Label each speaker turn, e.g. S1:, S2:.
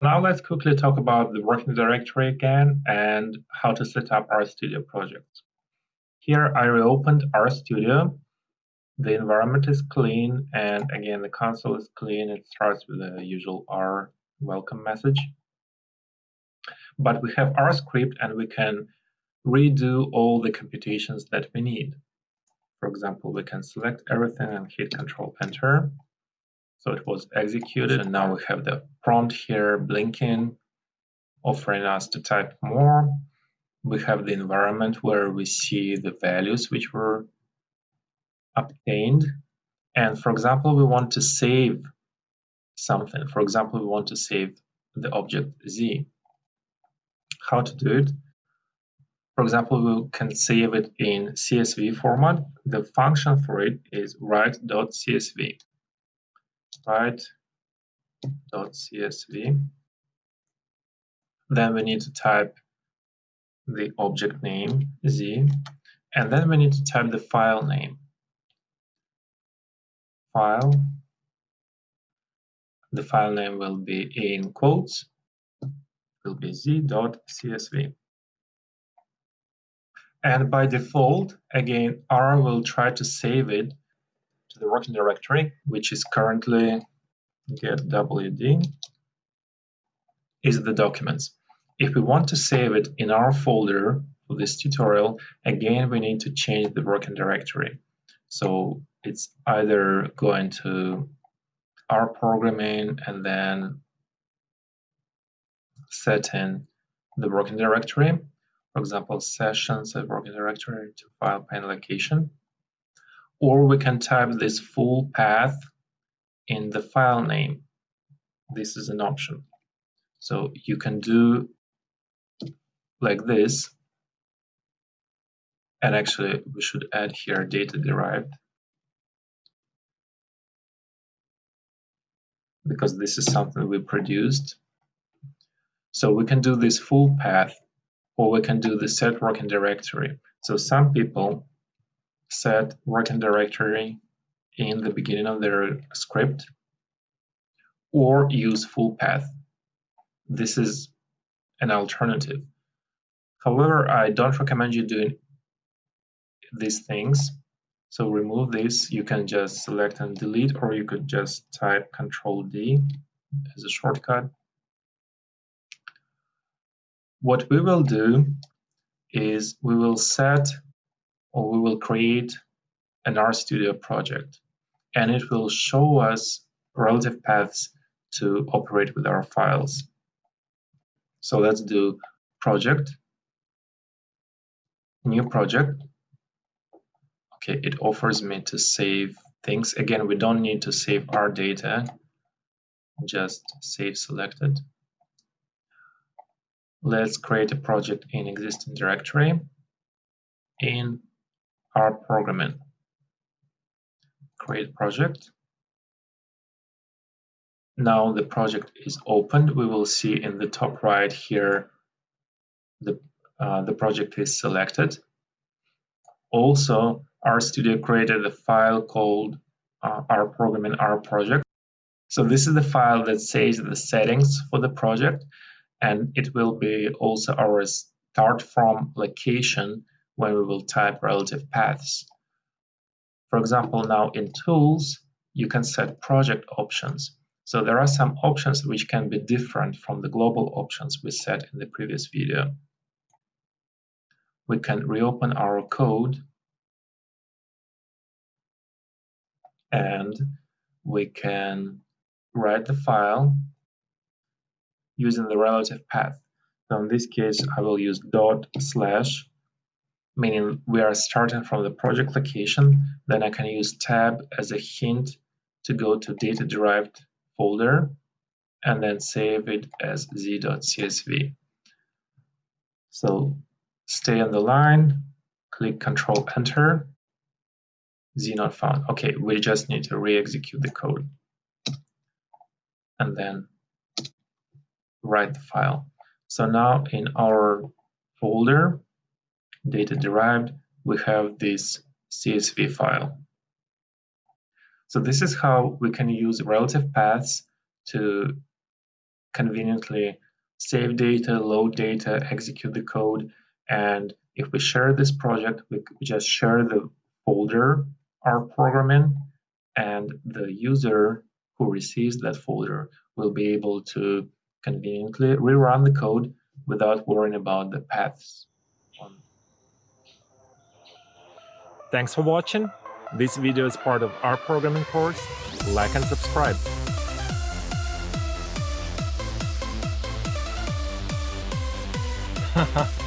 S1: Now let's quickly talk about the working directory again and how to set up RStudio projects. Here I reopened RStudio. The environment is clean and again the console is clean. It starts with the usual R welcome message. But we have R script and we can redo all the computations that we need. For example, we can select everything and hit Control Enter so it was executed and now we have the prompt here blinking, offering us to type more. We have the environment where we see the values which were obtained. And for example, we want to save something. For example, we want to save the object z. How to do it? For example, we can save it in CSV format. The function for it is write.csv write.csv. Then we need to type the object name z, and then we need to type the file name. File. The file name will be in quotes, will be z.csv. And by default, again, R will try to save it to the working directory, which is currently getwd, is the documents. If we want to save it in our folder for this tutorial, again, we need to change the working directory. So it's either going to R programming and then setting the working directory, for example, sessions at working directory to file pane location, or we can type this full path in the file name. This is an option. So you can do like this. And actually, we should add here data derived. Because this is something we produced. So we can do this full path, or we can do the set working directory. So some people set working directory in the beginning of their script or use full path. This is an alternative. However, I don't recommend you doing these things. So remove this, you can just select and delete, or you could just type Control D as a shortcut. What we will do is we will set or we will create an RStudio project and it will show us relative paths to operate with our files. So let's do project, new project. Okay, it offers me to save things. Again, we don't need to save our data, just save selected. Let's create a project in existing directory in R programming. Create project. Now the project is opened. We will see in the top right here the, uh, the project is selected. Also, RStudio created a file called uh, R programming R project. So this is the file that saves the settings for the project, and it will be also our start from location when we will type relative paths. For example, now in Tools, you can set project options. So there are some options which can be different from the global options we set in the previous video. We can reopen our code and we can write the file using the relative path. So in this case, I will use dot slash meaning we are starting from the project location, then I can use tab as a hint to go to data derived folder and then save it as z.csv. So stay on the line, click Control Enter, z not found. Okay, we just need to re-execute the code and then write the file. So now in our folder, data derived, we have this CSV file. So this is how we can use relative paths to conveniently save data, load data, execute the code. And if we share this project, we just share the folder our program in, and the user who receives that folder will be able to conveniently rerun the code without worrying about the paths.
S2: Thanks for watching. This video is part of R programming course. Like and subscribe.